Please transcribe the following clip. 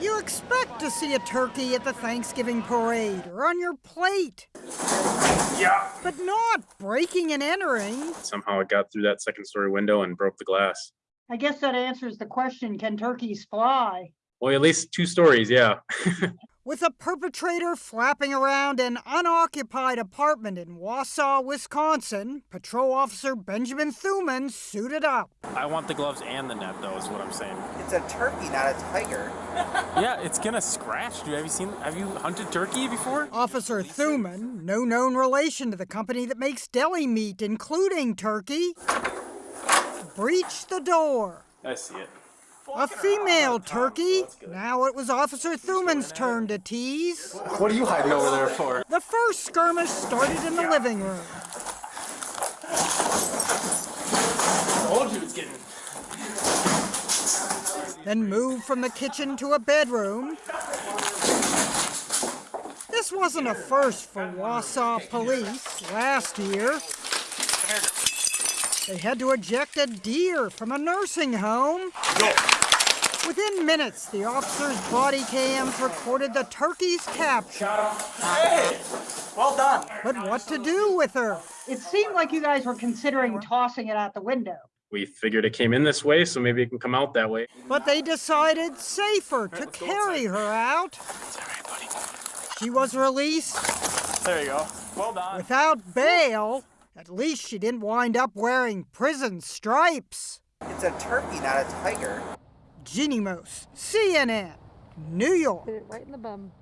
You expect to see a turkey at the Thanksgiving parade or on your plate. Yeah. But not breaking and entering. Somehow it got through that second story window and broke the glass. I guess that answers the question, can turkeys fly? Well, at least two stories, yeah. with a perpetrator flapping around an unoccupied apartment in Wausau, Wisconsin, Patrol Officer Benjamin Thuman suited up. I want the gloves and the net, though, is what I'm saying. It's a turkey, not a tiger. yeah, it's gonna scratch, dude. Have you seen? Have you hunted turkey before? Officer Thuman, no known relation to the company that makes deli meat, including turkey, breached the door. I see it. A female turkey. Now it was Officer Thuman's turn to tease. What are you hiding over there for? The first skirmish started in the living room. told you it's getting. Then moved from the kitchen to a bedroom. This wasn't a first for Wausau police last year. They had to eject a deer from a nursing home. Within minutes, the officer's body cams recorded the turkey's capture. Hey! Well done. But what to do with her? It seemed like you guys were considering tossing it out the window. We figured it came in this way, so maybe it can come out that way. But they decided safer to carry her out. She was released. There you go. Well done. Without bail. At least she didn't wind up wearing prison stripes. It's a turkey, not a tiger. Jeanne Moos, CNN, New York. Hit it right in the bum.